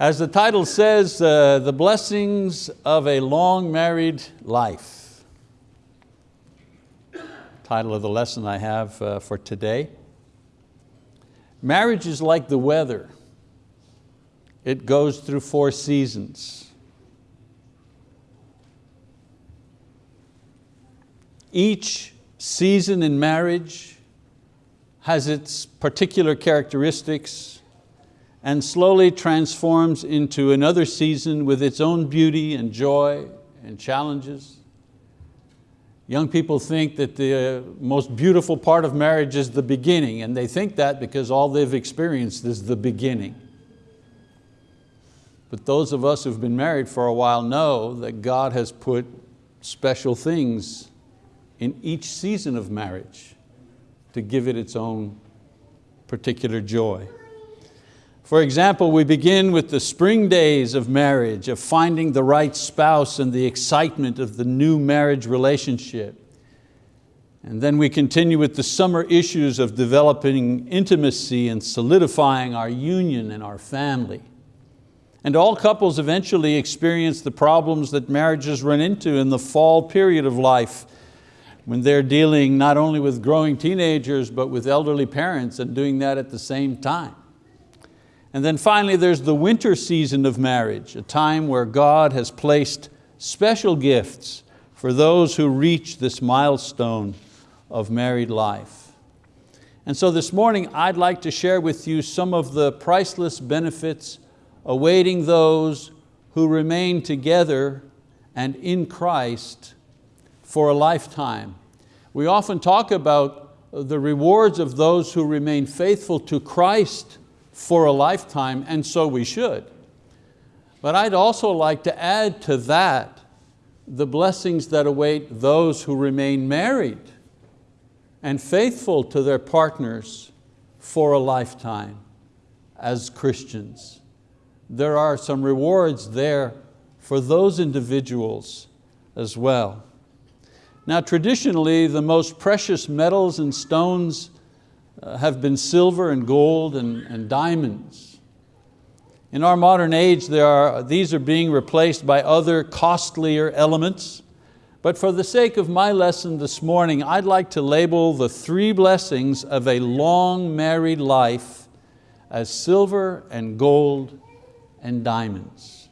As the title says, uh, the blessings of a long married life. Title of the lesson I have uh, for today. Marriage is like the weather. It goes through four seasons. Each season in marriage has its particular characteristics and slowly transforms into another season with its own beauty and joy and challenges. Young people think that the uh, most beautiful part of marriage is the beginning, and they think that because all they've experienced is the beginning. But those of us who've been married for a while know that God has put special things in each season of marriage to give it its own particular joy. For example, we begin with the spring days of marriage, of finding the right spouse and the excitement of the new marriage relationship. And then we continue with the summer issues of developing intimacy and solidifying our union and our family. And all couples eventually experience the problems that marriages run into in the fall period of life when they're dealing not only with growing teenagers but with elderly parents and doing that at the same time. And then finally there's the winter season of marriage, a time where God has placed special gifts for those who reach this milestone of married life. And so this morning I'd like to share with you some of the priceless benefits awaiting those who remain together and in Christ for a lifetime. We often talk about the rewards of those who remain faithful to Christ for a lifetime, and so we should. But I'd also like to add to that the blessings that await those who remain married and faithful to their partners for a lifetime as Christians. There are some rewards there for those individuals as well. Now traditionally, the most precious metals and stones Uh, have been silver and gold and, and diamonds. In our modern age, there are, these are being replaced by other costlier elements. But for the sake of my lesson this morning, I'd like to label the three blessings of a long married life as silver and gold and diamonds.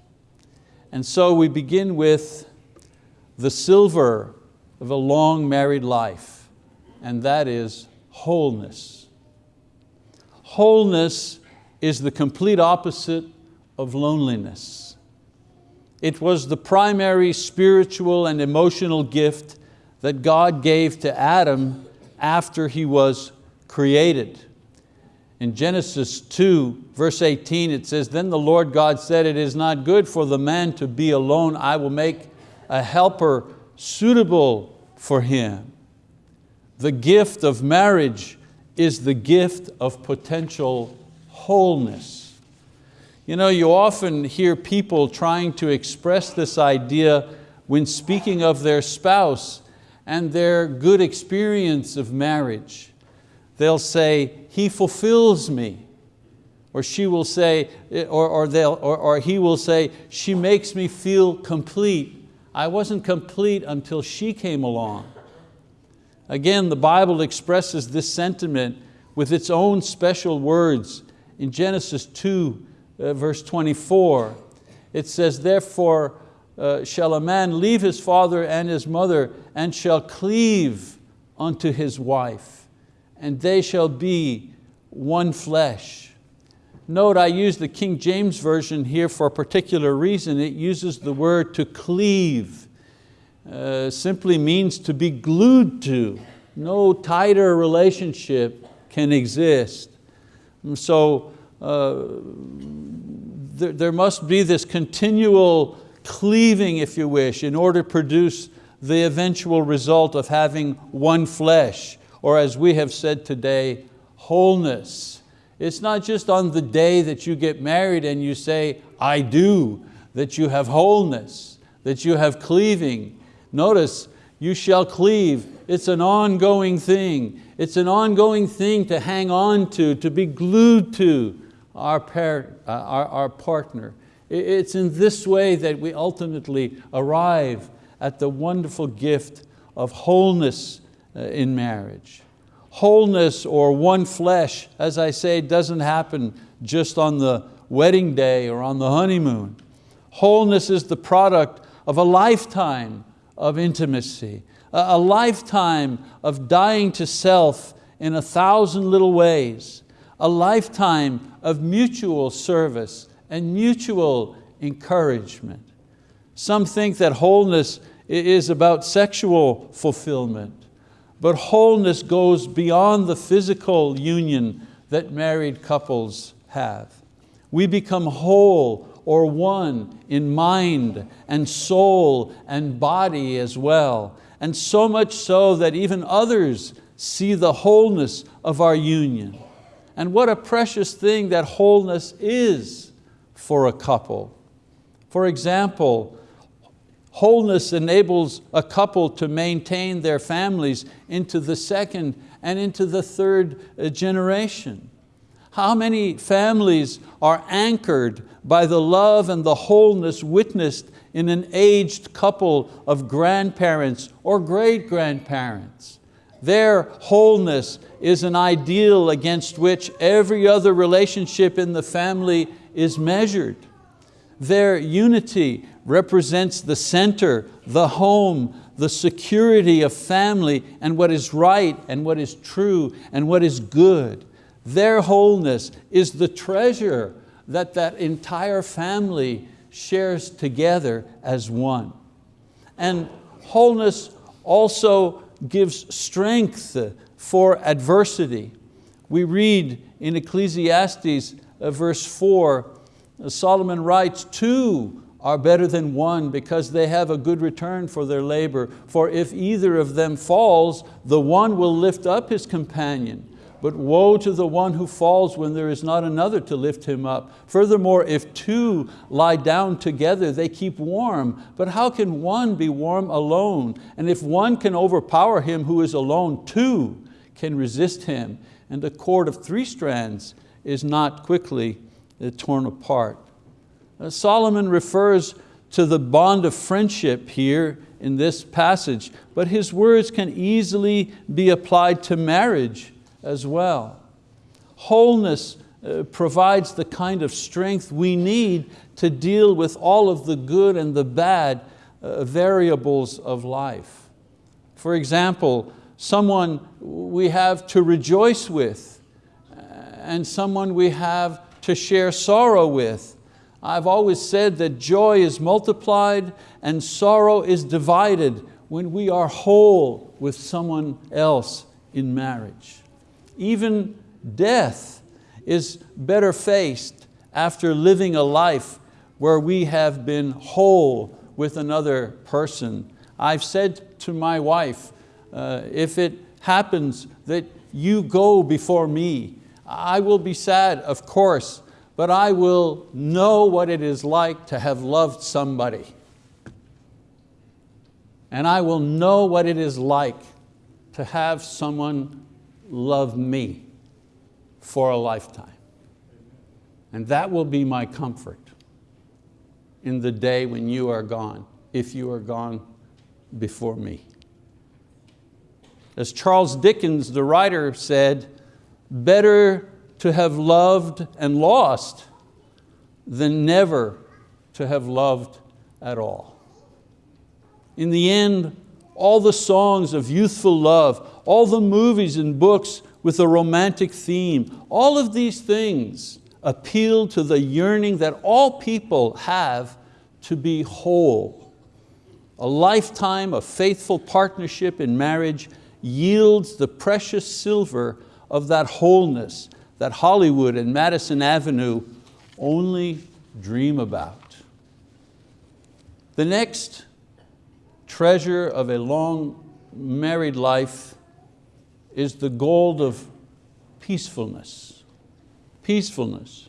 And so we begin with the silver of a long married life, and that is wholeness. Wholeness is the complete opposite of loneliness. It was the primary spiritual and emotional gift that God gave to Adam after he was created. In Genesis 2, verse 18, it says, Then the Lord God said, It is not good for the man to be alone. I will make a helper suitable for him. The gift of marriage is the gift of potential wholeness. You know, you often hear people trying to express this idea when speaking of their spouse and their good experience of marriage. They'll say, he fulfills me. Or she will say, eh, or, or, they'll, or, or he will say, she makes me feel complete. I wasn't complete until she came along. Again, the Bible expresses this sentiment with its own special words. In Genesis 2, uh, verse 24, it says, therefore uh, shall a man leave his father and his mother and shall cleave unto his wife, and they shall be one flesh. Note I use the King James Version here for a particular reason. It uses the word to cleave uh, simply means to be glued to. No tighter relationship can exist. And so uh, there, there must be this continual cleaving, if you wish, in order to produce the eventual result of having one flesh, or as we have said today, wholeness. It's not just on the day that you get married and you say, I do, that you have wholeness, that you have cleaving, Notice, you shall cleave. It's an ongoing thing. It's an ongoing thing to hang on to, to be glued to our, par uh, our, our partner. It's in this way that we ultimately arrive at the wonderful gift of wholeness uh, in marriage. Wholeness or one flesh, as I say, doesn't happen just on the wedding day or on the honeymoon. Wholeness is the product of a lifetime of intimacy, a lifetime of dying to self in a thousand little ways, a lifetime of mutual service and mutual encouragement. Some think that wholeness is about sexual fulfillment, but wholeness goes beyond the physical union that married couples have. We become whole or one in mind and soul and body as well. And so much so that even others see the wholeness of our union. And what a precious thing that wholeness is for a couple. For example, wholeness enables a couple to maintain their families into the second and into the third generation. How many families are anchored by the love and the wholeness witnessed in an aged couple of grandparents or great-grandparents? Their wholeness is an ideal against which every other relationship in the family is measured. Their unity represents the center, the home, the security of family and what is right and what is true and what is good. Their wholeness is the treasure that that entire family shares together as one. And wholeness also gives strength for adversity. We read in Ecclesiastes uh, verse four, uh, Solomon writes, two are better than one because they have a good return for their labor. For if either of them falls, the one will lift up his companion. But woe to the one who falls when there is not another to lift him up. Furthermore, if two lie down together, they keep warm. But how can one be warm alone? And if one can overpower him who is alone, two can resist him. And a cord of three strands is not quickly torn apart. Uh, Solomon refers to the bond of friendship here in this passage, but his words can easily be applied to marriage as well. Wholeness uh, provides the kind of strength we need to deal with all of the good and the bad uh, variables of life. For example, someone we have to rejoice with uh, and someone we have to share sorrow with. I've always said that joy is multiplied and sorrow is divided when we are whole with someone else in marriage. Even death is better faced after living a life where we have been whole with another person. I've said to my wife, uh, if it happens that you go before me, I will be sad, of course, but I will know what it is like to have loved somebody. And I will know what it is like to have someone love me for a lifetime. And that will be my comfort in the day when you are gone, if you are gone before me. As Charles Dickens, the writer said, better to have loved and lost than never to have loved at all. In the end, all the songs of youthful love, all the movies and books with a romantic theme, all of these things appeal to the yearning that all people have to be whole. A lifetime of faithful partnership in marriage yields the precious silver of that wholeness that Hollywood and Madison Avenue only dream about. The next treasure of a long married life is the gold of peacefulness. Peacefulness.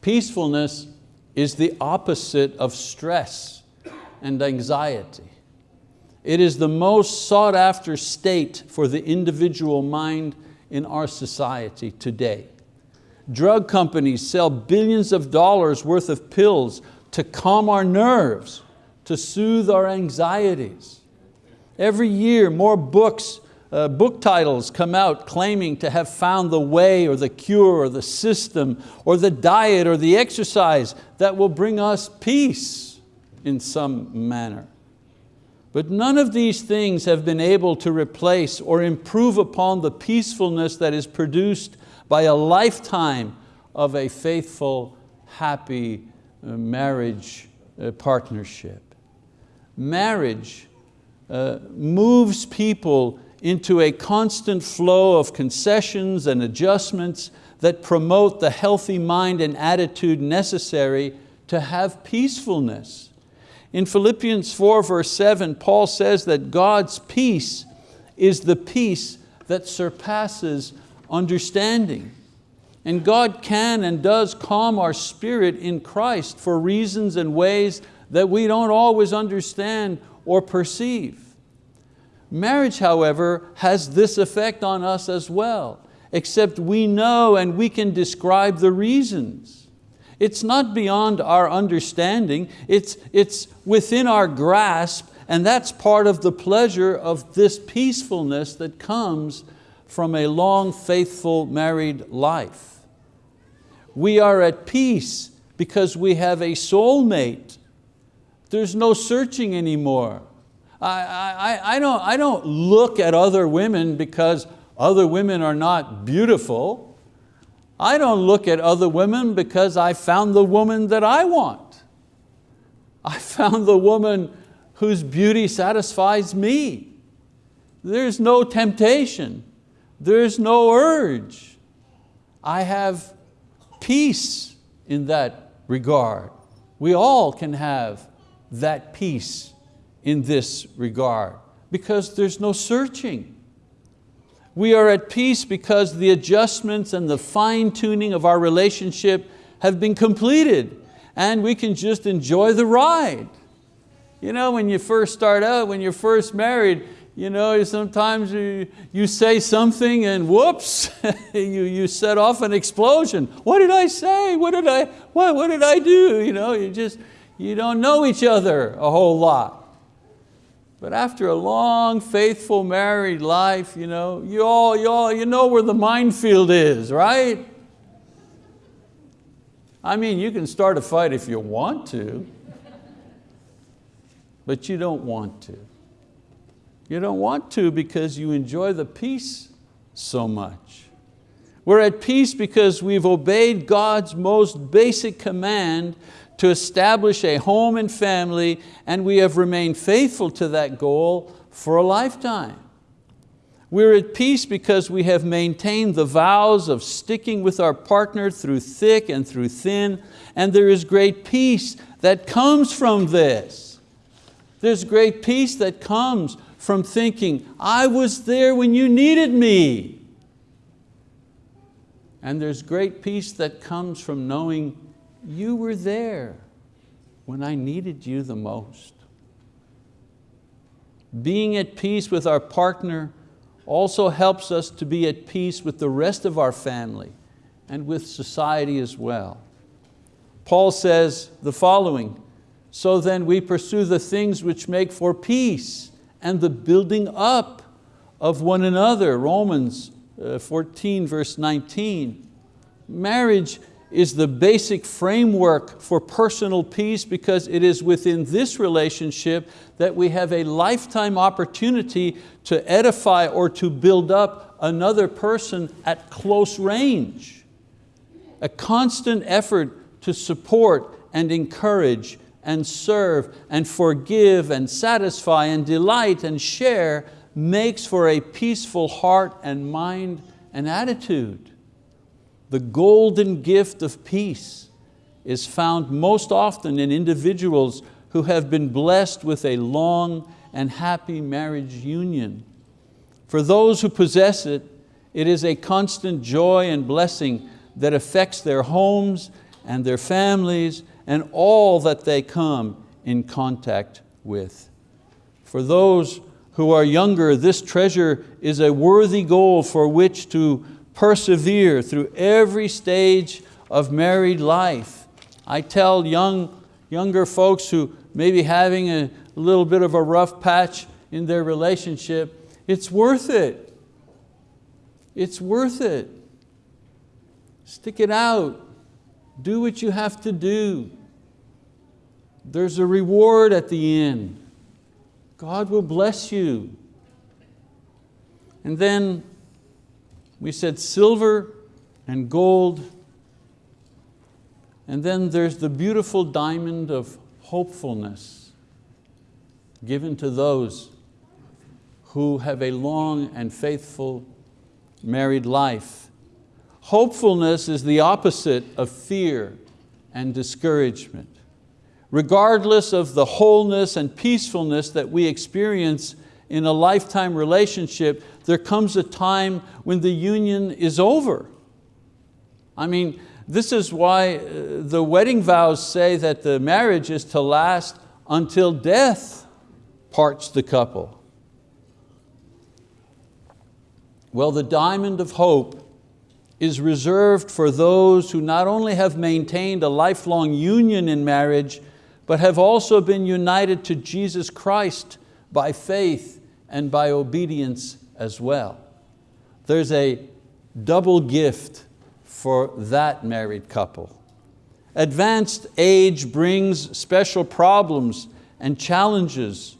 Peacefulness is the opposite of stress and anxiety. It is the most sought after state for the individual mind in our society today. Drug companies sell billions of dollars worth of pills to calm our nerves, to soothe our anxieties. Every year more books, uh, book titles come out claiming to have found the way or the cure or the system or the diet or the exercise that will bring us peace in some manner. But none of these things have been able to replace or improve upon the peacefulness that is produced by a lifetime of a faithful, happy uh, marriage uh, partnership. Marriage uh, moves people into a constant flow of concessions and adjustments that promote the healthy mind and attitude necessary to have peacefulness. In Philippians 4 verse 7, Paul says that God's peace is the peace that surpasses understanding. And God can and does calm our spirit in Christ for reasons and ways that we don't always understand or perceive. Marriage, however, has this effect on us as well, except we know and we can describe the reasons. It's not beyond our understanding, it's, it's within our grasp, and that's part of the pleasure of this peacefulness that comes from a long, faithful married life. We are at peace because we have a soulmate. There's no searching anymore. I, I, I, don't, I don't look at other women because other women are not beautiful. I don't look at other women because I found the woman that I want. I found the woman whose beauty satisfies me. There's no temptation. There's no urge. I have peace in that regard. We all can have that peace in this regard because there's no searching. We are at peace because the adjustments and the fine tuning of our relationship have been completed and we can just enjoy the ride. You know, when you first start out, when you're first married, you know, sometimes you, you say something and whoops, you, you set off an explosion. What did I say? What did I, what, what did I do? You know, you just, you don't know each other a whole lot. But after a long, faithful married life, you know, you, all, you, all, you know where the minefield is, right? I mean, you can start a fight if you want to, but you don't want to. You don't want to because you enjoy the peace so much. We're at peace because we've obeyed God's most basic command to establish a home and family and we have remained faithful to that goal for a lifetime. We're at peace because we have maintained the vows of sticking with our partner through thick and through thin, and there is great peace that comes from this. There's great peace that comes from thinking, I was there when you needed me. And there's great peace that comes from knowing you were there when I needed you the most. Being at peace with our partner also helps us to be at peace with the rest of our family and with society as well. Paul says the following, so then we pursue the things which make for peace and the building up of one another, Romans uh, 14 verse 19. Marriage is the basic framework for personal peace because it is within this relationship that we have a lifetime opportunity to edify or to build up another person at close range. A constant effort to support and encourage and serve and forgive and satisfy and delight and share makes for a peaceful heart and mind and attitude. The golden gift of peace is found most often in individuals who have been blessed with a long and happy marriage union. For those who possess it, it is a constant joy and blessing that affects their homes and their families and all that they come in contact with. For those who are younger, this treasure is a worthy goal for which to persevere through every stage of married life. I tell young, younger folks who may be having a little bit of a rough patch in their relationship, it's worth it. It's worth it. Stick it out. Do what you have to do. There's a reward at the end. God will bless you. And then we said silver and gold. And then there's the beautiful diamond of hopefulness given to those who have a long and faithful married life. Hopefulness is the opposite of fear and discouragement. Regardless of the wholeness and peacefulness that we experience in a lifetime relationship, there comes a time when the union is over. I mean, this is why uh, the wedding vows say that the marriage is to last until death parts the couple. Well, the diamond of hope is reserved for those who not only have maintained a lifelong union in marriage, but have also been united to Jesus Christ by faith and by obedience as well. There's a double gift for that married couple. Advanced age brings special problems and challenges.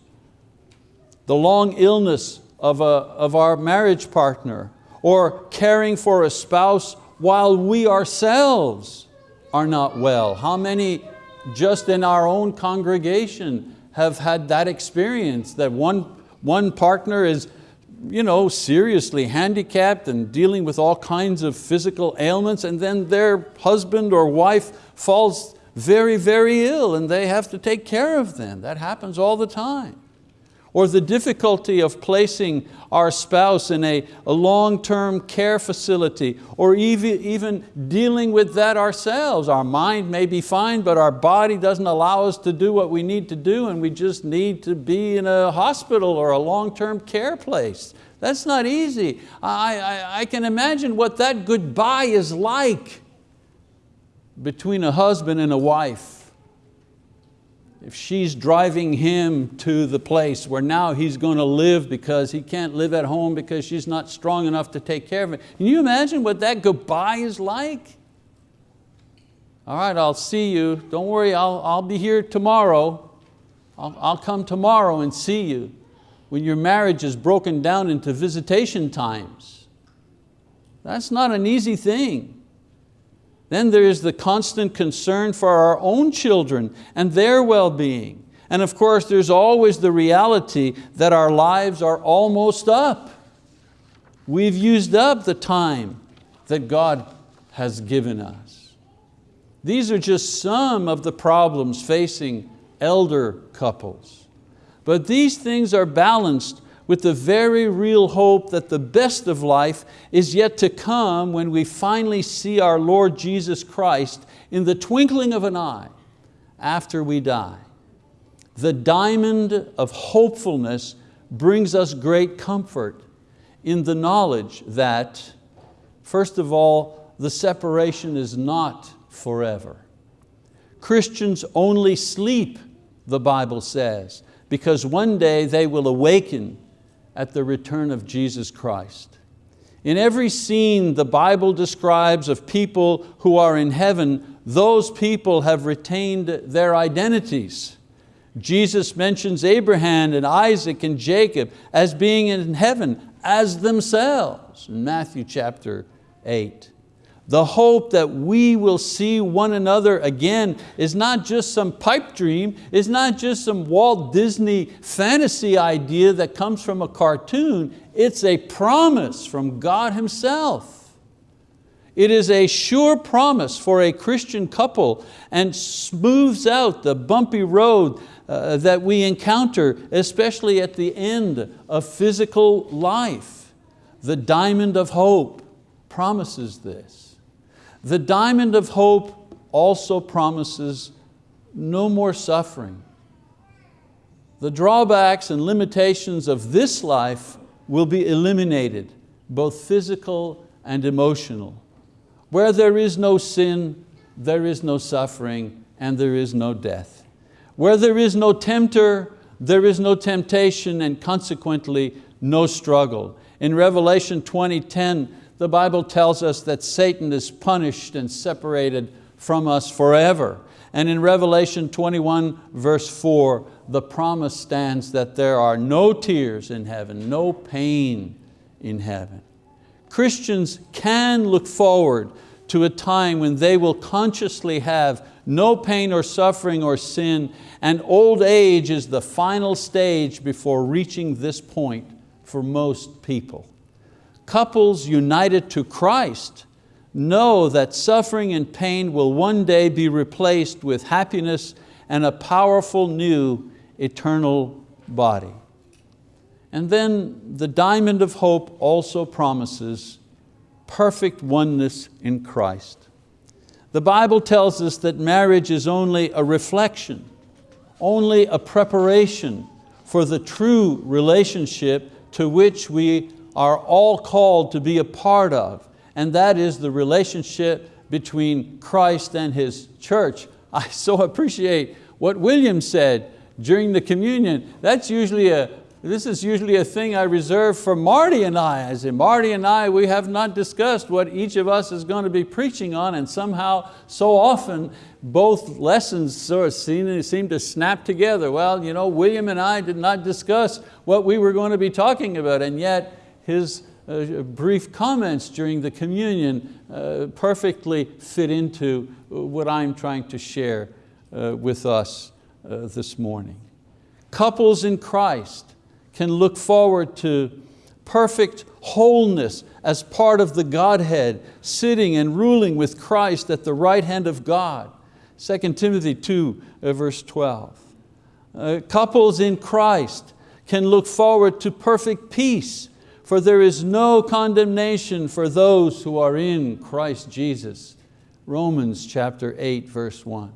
The long illness of, a, of our marriage partner or caring for a spouse while we ourselves are not well. How many just in our own congregation have had that experience that one, one partner is you know, seriously handicapped and dealing with all kinds of physical ailments and then their husband or wife falls very, very ill and they have to take care of them. That happens all the time or the difficulty of placing our spouse in a, a long-term care facility, or even, even dealing with that ourselves. Our mind may be fine, but our body doesn't allow us to do what we need to do and we just need to be in a hospital or a long-term care place. That's not easy. I, I, I can imagine what that goodbye is like between a husband and a wife if she's driving him to the place where now he's going to live because he can't live at home because she's not strong enough to take care of him. Can you imagine what that goodbye is like? All right, I'll see you. Don't worry, I'll, I'll be here tomorrow. I'll, I'll come tomorrow and see you when your marriage is broken down into visitation times. That's not an easy thing. Then there is the constant concern for our own children and their well-being. And of course, there's always the reality that our lives are almost up. We've used up the time that God has given us. These are just some of the problems facing elder couples. But these things are balanced with the very real hope that the best of life is yet to come when we finally see our Lord Jesus Christ in the twinkling of an eye after we die. The diamond of hopefulness brings us great comfort in the knowledge that, first of all, the separation is not forever. Christians only sleep, the Bible says, because one day they will awaken at the return of Jesus Christ. In every scene the Bible describes of people who are in heaven, those people have retained their identities. Jesus mentions Abraham and Isaac and Jacob as being in heaven as themselves in Matthew chapter 8. The hope that we will see one another again is not just some pipe dream, is not just some Walt Disney fantasy idea that comes from a cartoon, it's a promise from God Himself. It is a sure promise for a Christian couple and smooths out the bumpy road uh, that we encounter, especially at the end of physical life. The diamond of hope promises this. The diamond of hope also promises no more suffering. The drawbacks and limitations of this life will be eliminated, both physical and emotional. Where there is no sin, there is no suffering and there is no death. Where there is no tempter, there is no temptation and consequently no struggle. In Revelation 20:10, the Bible tells us that Satan is punished and separated from us forever. And in Revelation 21 verse 4, the promise stands that there are no tears in heaven, no pain in heaven. Christians can look forward to a time when they will consciously have no pain or suffering or sin, and old age is the final stage before reaching this point for most people. Couples united to Christ know that suffering and pain will one day be replaced with happiness and a powerful new eternal body. And then the diamond of hope also promises perfect oneness in Christ. The Bible tells us that marriage is only a reflection, only a preparation for the true relationship to which we are all called to be a part of and that is the relationship between Christ and His church. I so appreciate what William said during the communion. That's usually a, this is usually a thing I reserve for Marty and I. I say, Marty and I, we have not discussed what each of us is going to be preaching on and somehow so often both lessons sort of seem, seem to snap together. Well, you know, William and I did not discuss what we were going to be talking about and yet his uh, brief comments during the communion uh, perfectly fit into what I'm trying to share uh, with us uh, this morning. Couples in Christ can look forward to perfect wholeness as part of the Godhead, sitting and ruling with Christ at the right hand of God. 2 Timothy 2 uh, verse 12. Uh, couples in Christ can look forward to perfect peace for there is no condemnation for those who are in Christ Jesus. Romans chapter 8, verse 1.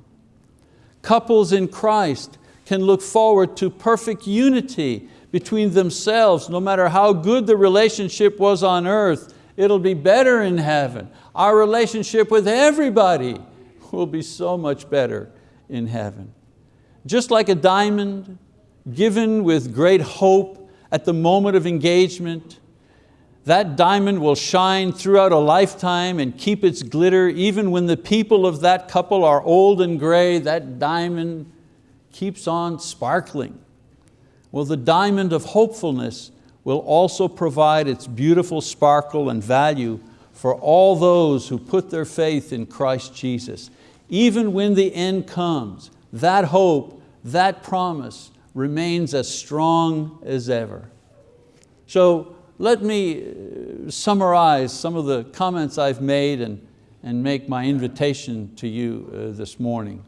Couples in Christ can look forward to perfect unity between themselves, no matter how good the relationship was on earth, it'll be better in heaven. Our relationship with everybody will be so much better in heaven. Just like a diamond given with great hope at the moment of engagement, that diamond will shine throughout a lifetime and keep its glitter even when the people of that couple are old and gray, that diamond keeps on sparkling. Well, the diamond of hopefulness will also provide its beautiful sparkle and value for all those who put their faith in Christ Jesus. Even when the end comes, that hope, that promise remains as strong as ever. So let me uh, summarize some of the comments I've made and, and make my invitation to you uh, this morning.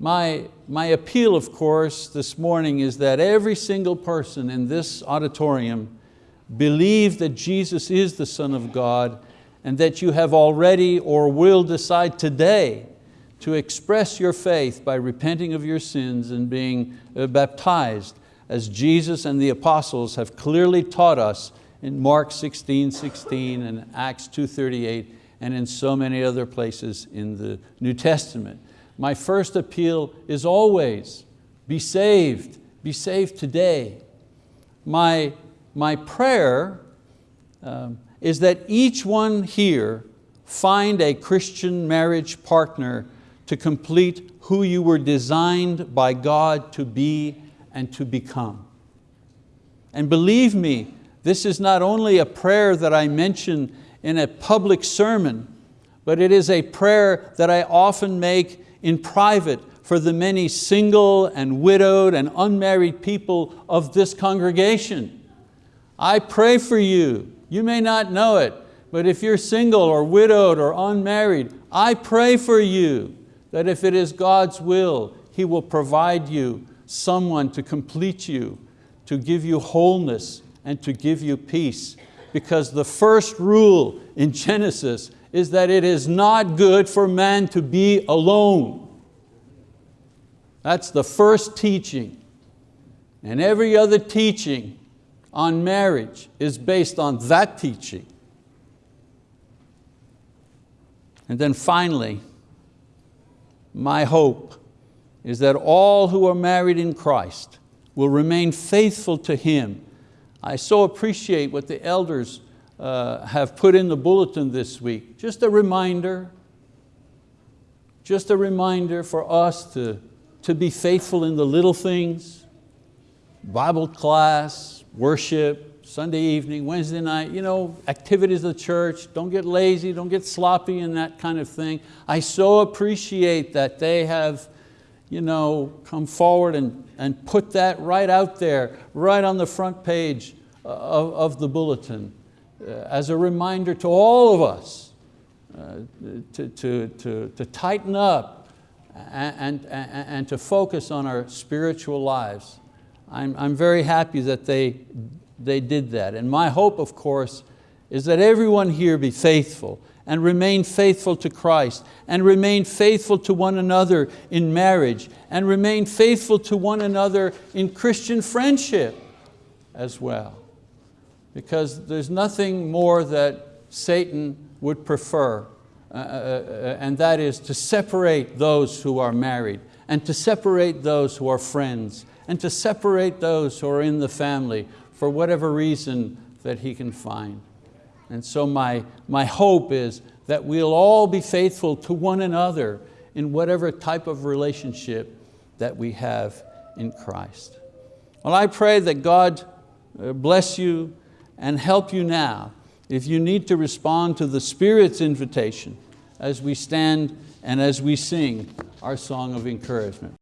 My, my appeal, of course, this morning is that every single person in this auditorium believe that Jesus is the Son of God and that you have already or will decide today to express your faith by repenting of your sins and being uh, baptized as Jesus and the apostles have clearly taught us in Mark 16, 16 and Acts 2.38 and in so many other places in the New Testament. My first appeal is always be saved, be saved today. My, my prayer um, is that each one here find a Christian marriage partner to complete who you were designed by God to be and to become. And believe me, this is not only a prayer that I mention in a public sermon, but it is a prayer that I often make in private for the many single and widowed and unmarried people of this congregation. I pray for you. You may not know it, but if you're single or widowed or unmarried, I pray for you that if it is God's will, He will provide you someone to complete you, to give you wholeness and to give you peace. Because the first rule in Genesis is that it is not good for man to be alone. That's the first teaching. And every other teaching on marriage is based on that teaching. And then finally, my hope is that all who are married in Christ will remain faithful to Him. I so appreciate what the elders uh, have put in the bulletin this week. Just a reminder, just a reminder for us to, to be faithful in the little things, Bible class, worship, Sunday evening, Wednesday night, you know, activities of the church, don't get lazy, don't get sloppy and that kind of thing. I so appreciate that they have you know, come forward and, and put that right out there, right on the front page of, of the bulletin, uh, as a reminder to all of us uh, to, to, to, to tighten up and, and, and to focus on our spiritual lives. I'm, I'm very happy that they, they did that. And my hope, of course, is that everyone here be faithful and remain faithful to Christ and remain faithful to one another in marriage and remain faithful to one another in Christian friendship as well. Because there's nothing more that Satan would prefer uh, uh, uh, and that is to separate those who are married and to separate those who are friends and to separate those who are in the family for whatever reason that he can find. And so my, my hope is that we'll all be faithful to one another in whatever type of relationship that we have in Christ. Well, I pray that God uh, bless you and help you now if you need to respond to the Spirit's invitation as we stand and as we sing our song of encouragement.